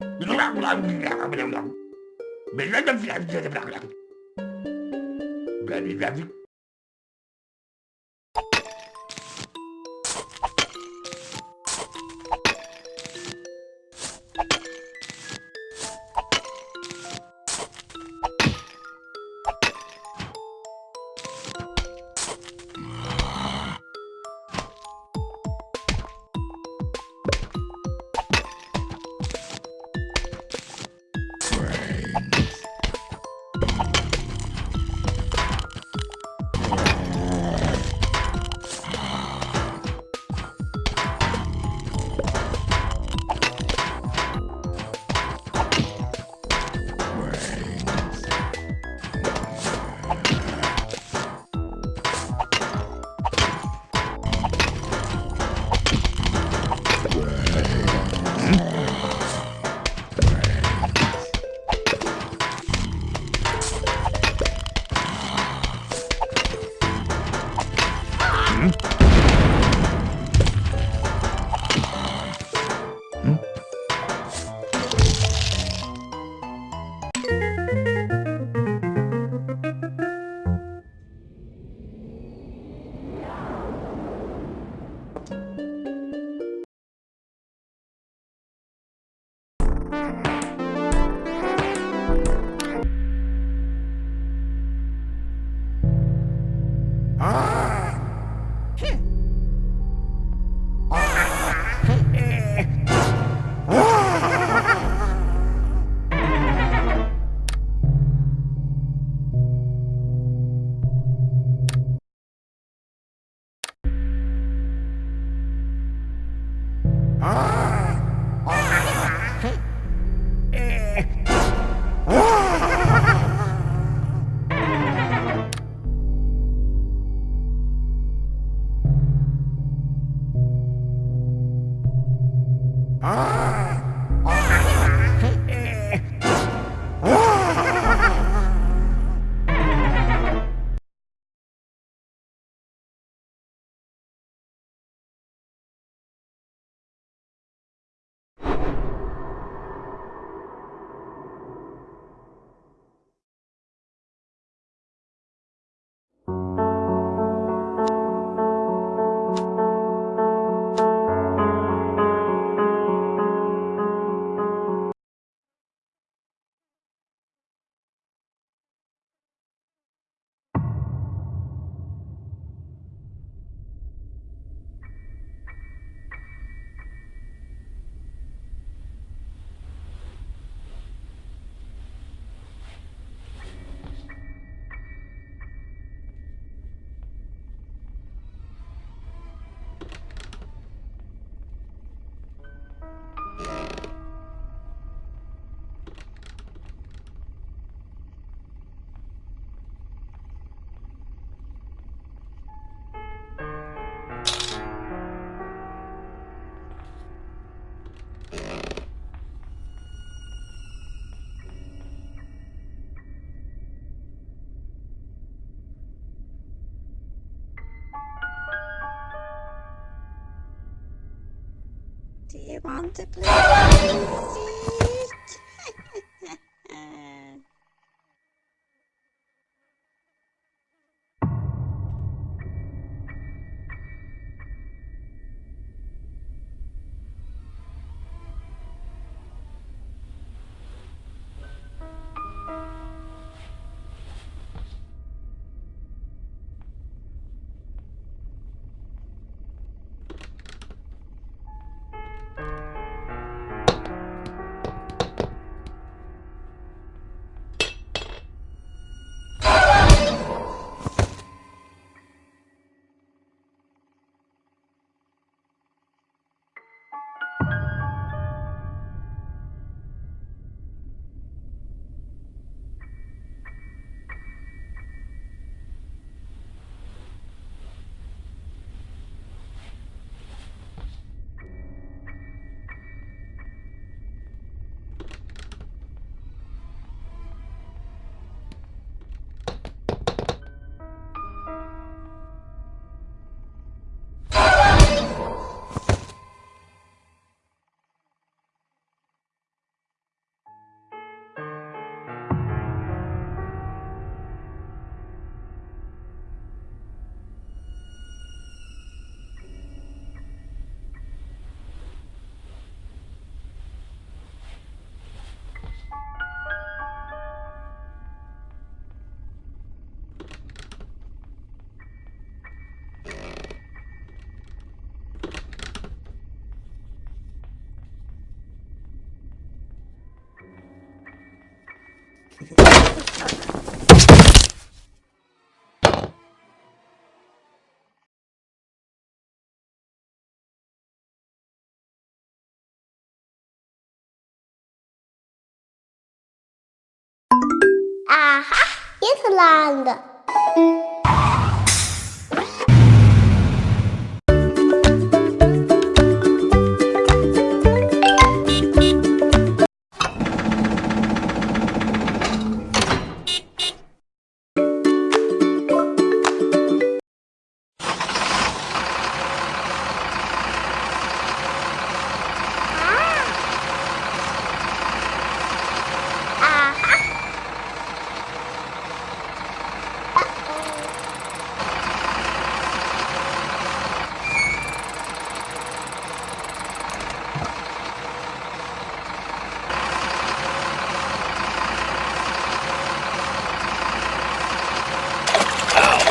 Mais là, Do you want to play? Aha, Ierland. Aha.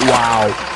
Wow.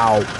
Wow.